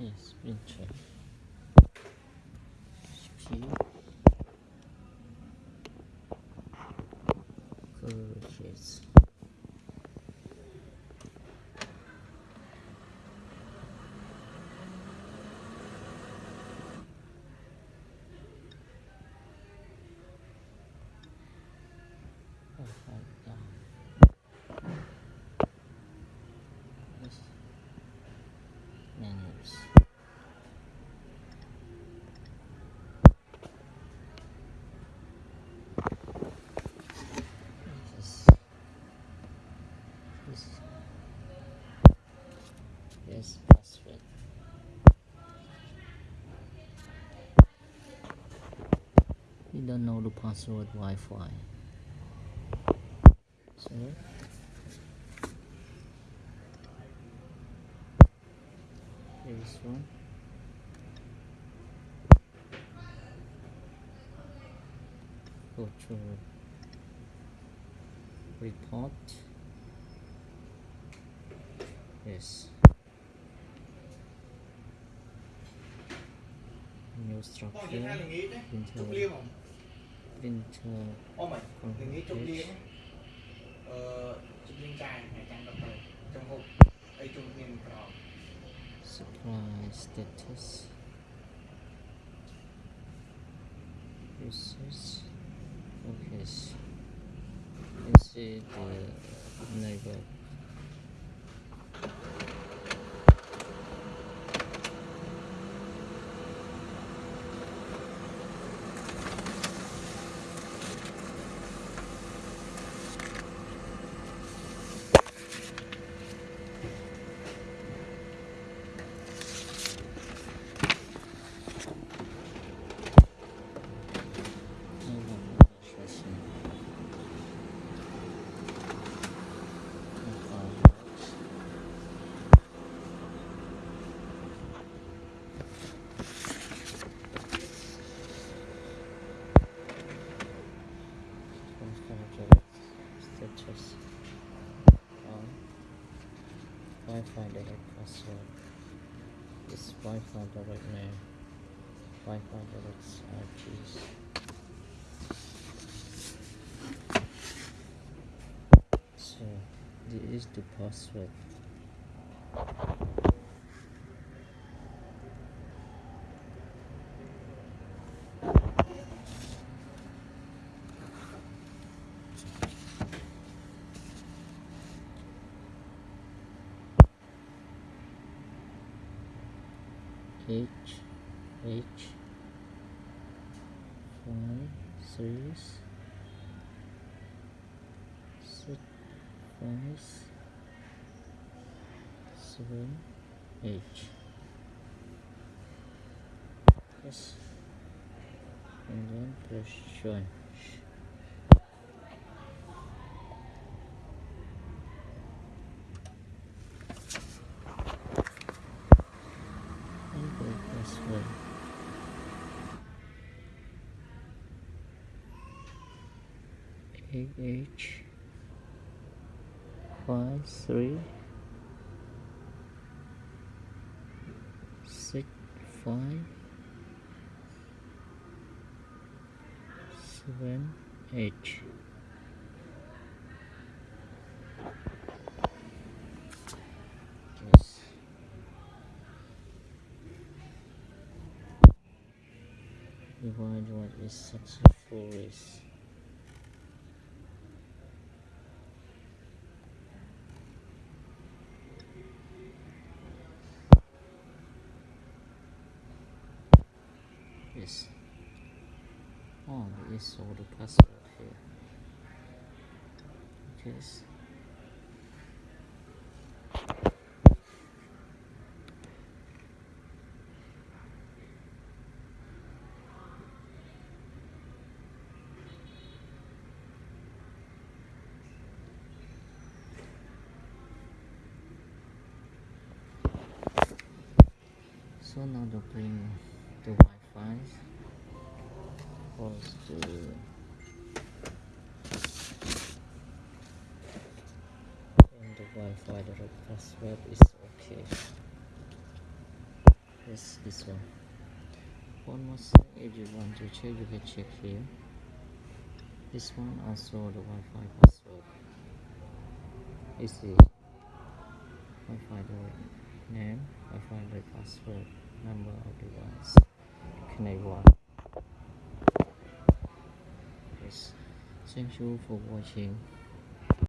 Yes, printer. HP. Purchase. Upside down. Yes. Menus. Yes. Yes. Yes, password. We don't know the password Wi-Fi. So this one. Go to report yes. New structure printer printer អូមិននឹងនេះជប់លៀងអឺជប់លៀងចាយអាចារ្យដុកទ័រចង្ហុកអីជុំគ្នាមិនក្រ supply status. Resource focus you see the neighbor Profile status. On. Wi-Fi direct password. This Wi-Fi direct name. Wi-Fi direct IPs. So this is the password. H H. Five three six five. Seven H. Yes. And then press join and go password H five three six five seven H. Yes. Divide what is successful is Yes. Oh, there is all the password here. Yes. So now to bring the Wi-Fi was the and the Wi-Fi the password is okay. Yes, this one. One more thing, if you want to check, you can check here. This one also the Wi-Fi password. Is see, Wi-Fi the name, Wi-Fi the password, number of device, connect one. Yes. Thank you for watching.